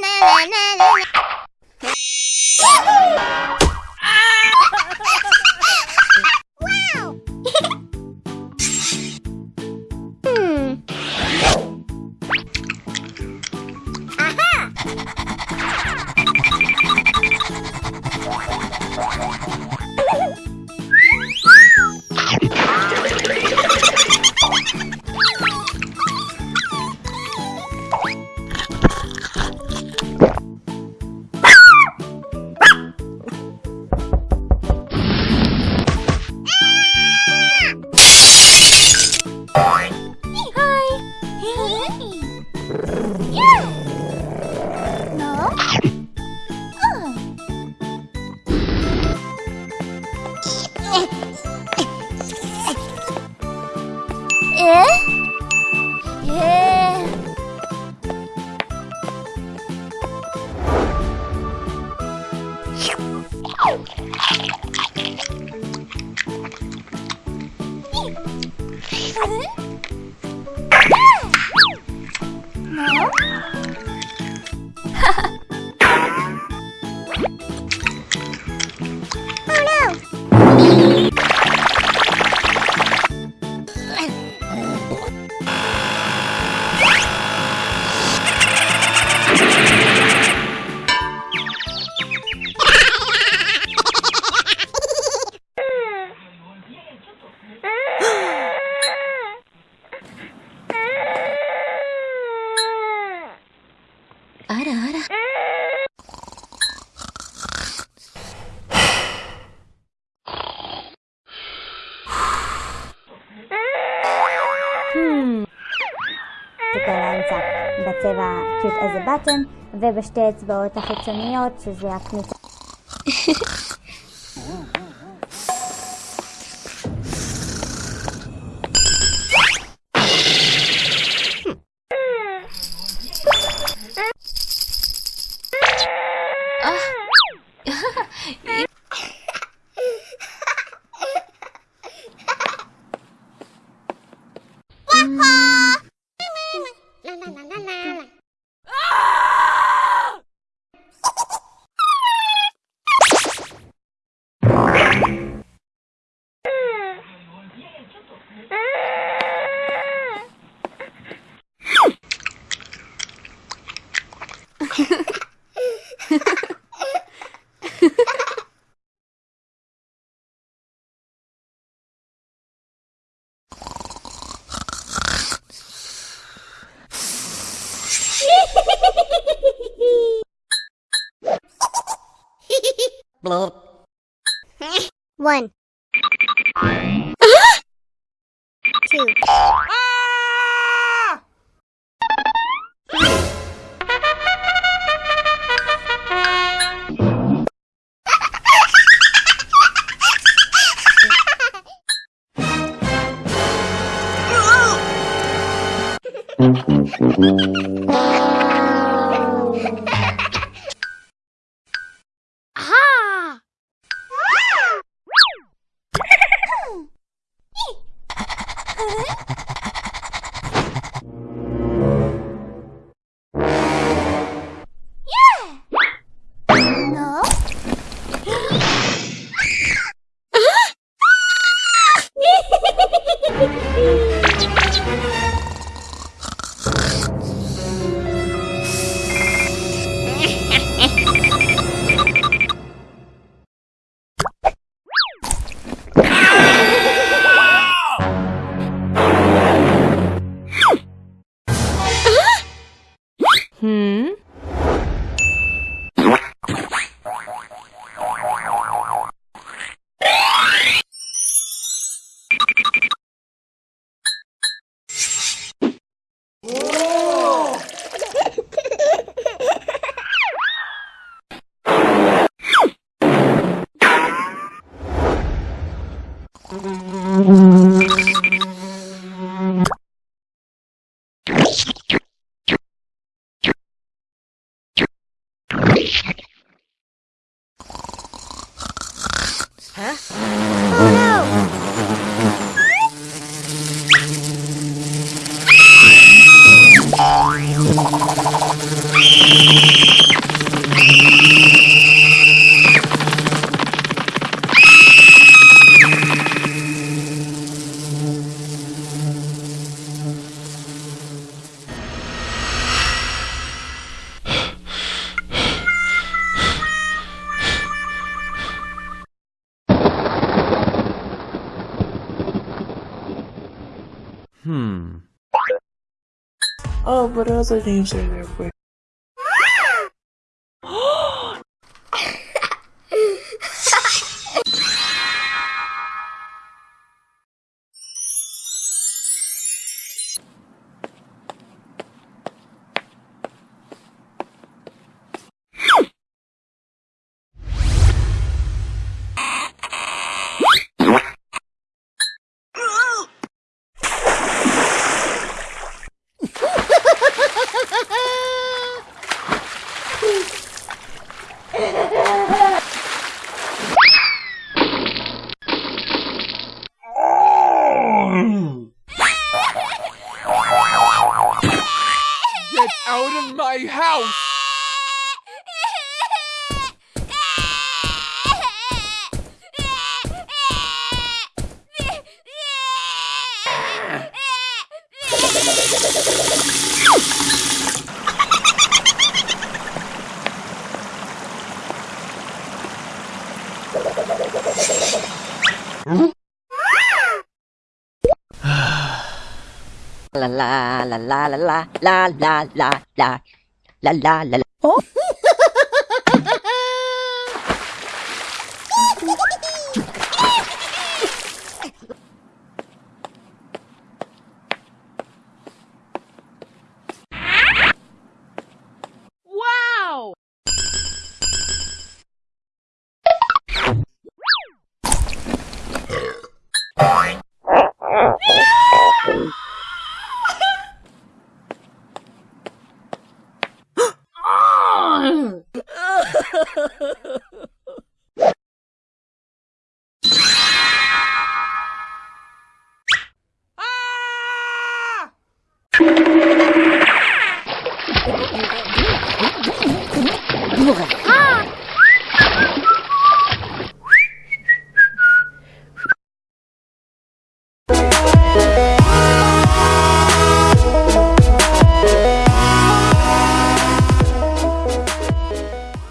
na na na na na あ שקרה לאמצע בצבע cute as a button, ובשתי אצבעות החיצוניות, שזה הפניצה. Bye. One. Two. Ah! Huh? Oh no! Hmm. Oh, but other names are there. 嗯啊啦啦啦啦啦啦啦啦啦啦啦啦啦啦哦